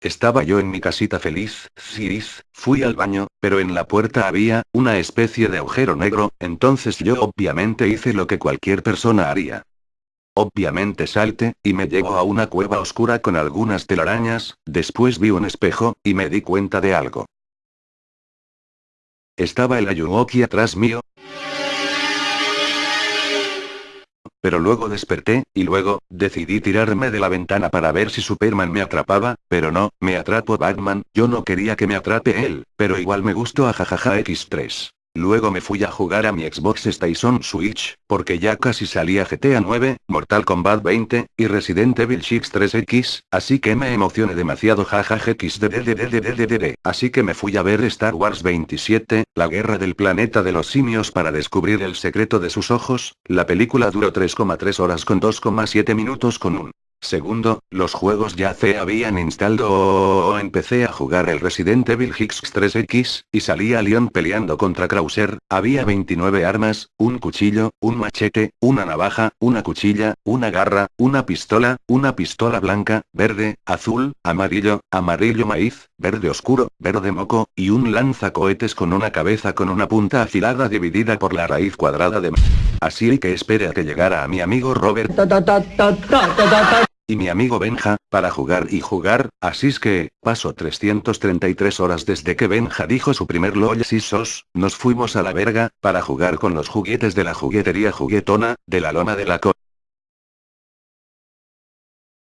Estaba yo en mi casita feliz, ciris, fui al baño, pero en la puerta había, una especie de agujero negro, entonces yo obviamente hice lo que cualquier persona haría. Obviamente salte, y me llevo a una cueva oscura con algunas telarañas, después vi un espejo, y me di cuenta de algo. Estaba el Ayuwoki atrás mío, pero luego desperté, y luego, decidí tirarme de la ventana para ver si Superman me atrapaba, pero no, me atrapó Batman, yo no quería que me atrape él, pero igual me gustó a jajaja X3. Luego me fui a jugar a mi Xbox Station Switch, porque ya casi salía GTA 9, Mortal Kombat 20, y Resident Evil 6 3X, así que me emocioné demasiado jajaja Así que me fui a ver Star Wars 27, la guerra del planeta de los simios para descubrir el secreto de sus ojos, la película duró 3,3 horas con 2,7 minutos con un Segundo, los juegos ya se habían instalado o empecé a jugar el Resident Evil Hicks 3X, y salía Leon peleando contra Krauser, había 29 armas, un cuchillo, un machete, una navaja, una cuchilla, una garra, una pistola, una pistola blanca, verde, azul, amarillo, amarillo maíz, verde oscuro, verde moco, y un lanzacohetes con una cabeza con una punta afilada dividida por la raíz cuadrada de... Así que espere a que llegara a mi amigo Robert y mi amigo Benja, para jugar y jugar, así es que, paso 333 horas desde que Benja dijo su primer LOL sos, nos fuimos a la verga, para jugar con los juguetes de la juguetería juguetona, de la loma de la co...